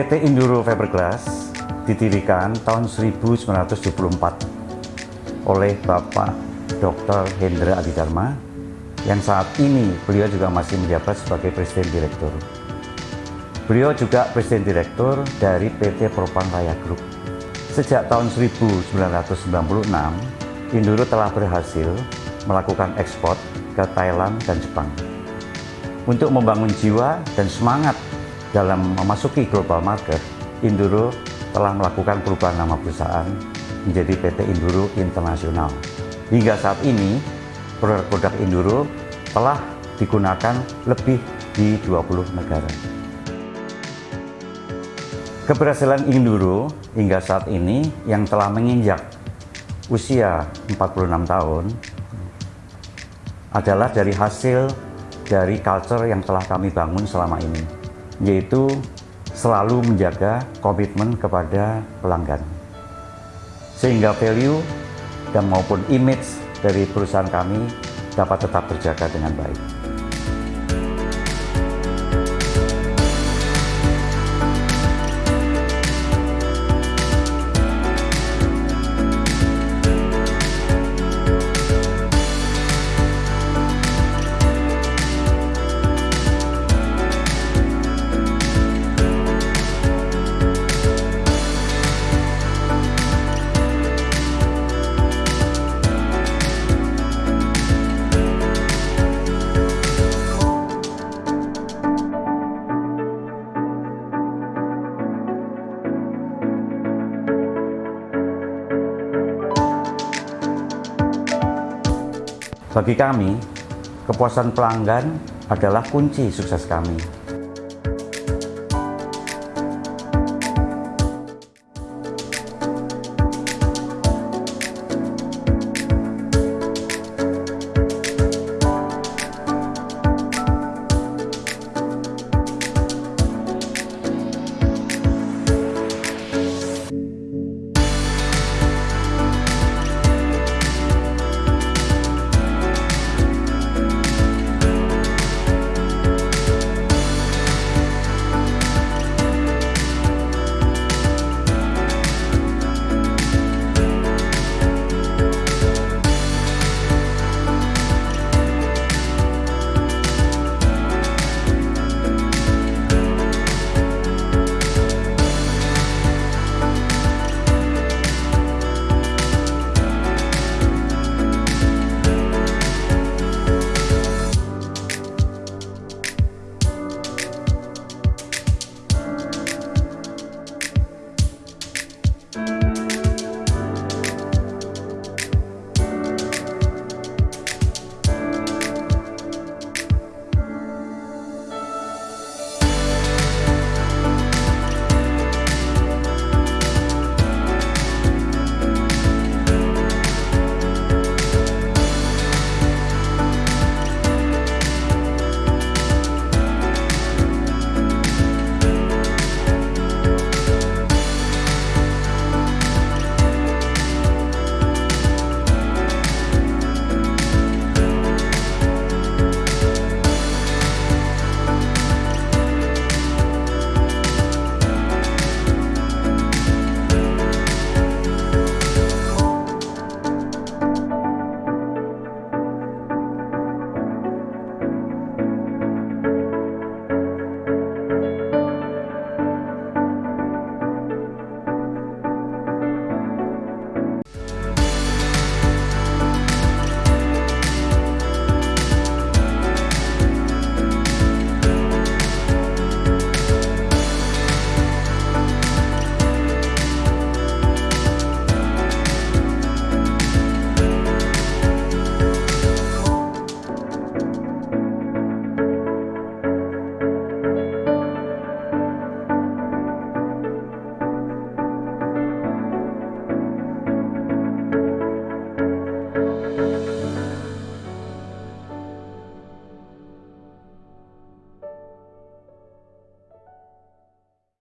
PT Induro Fiberglass didirikan tahun 1974 oleh Bapak Dr. Hendra Adidharma yang saat ini beliau juga masih menjabat sebagai Presiden Direktur. Beliau juga Presiden Direktur dari PT Propang Raya Group. Sejak tahun 1996, Induro telah berhasil melakukan ekspor ke Thailand dan Jepang. Untuk membangun jiwa dan semangat dalam memasuki global market, Induro telah melakukan perubahan nama perusahaan menjadi PT Induro Internasional. Hingga saat ini, produk-produk Induro telah digunakan lebih di 20 negara. Keberhasilan Induro hingga saat ini yang telah menginjak usia 46 tahun adalah dari hasil dari culture yang telah kami bangun selama ini yaitu selalu menjaga komitmen kepada pelanggan. Sehingga value dan maupun image dari perusahaan kami dapat tetap terjaga dengan baik. Bagi kami, kepuasan pelanggan adalah kunci sukses kami.